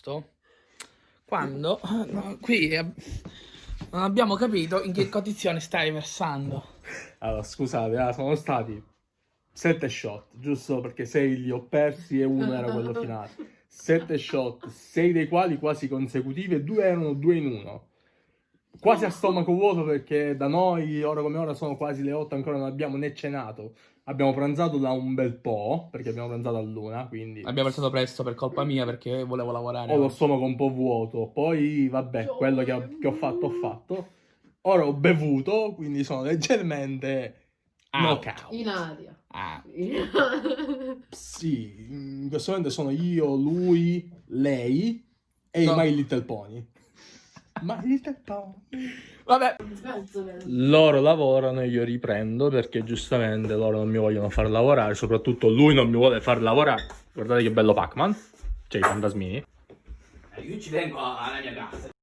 agosto, quando no, qui non abbiamo capito in che condizioni stai versando. Allora, scusate, ah, sono stati sette shot, giusto perché sei li ho persi e uno era quello finale. Sette shot, sei dei quali quasi consecutivi e due erano due in uno. Quasi a stomaco vuoto perché da noi, ora come ora, sono quasi le 8, ancora non abbiamo né cenato. Abbiamo pranzato da un bel po', perché abbiamo pranzato a luna, quindi Abbiamo versato presto per colpa mia perché volevo lavorare. ho lo stomaco un po' vuoto. Poi, vabbè, quello che ho, che ho fatto, ho fatto. Ora ho bevuto, quindi sono leggermente Out. knockout. In aria. Ah, Sì, in questo momento sono io, lui, lei e No. i My Little Pony. My Little vabbè, Loro lavorano e io riprendo perché giustamente loro non mi vogliono far lavorare, soprattutto lui non mi vuole far lavorare. Guardate che bello Pac-Man, cioè i fantasmini. io ci vengo alla mia casa.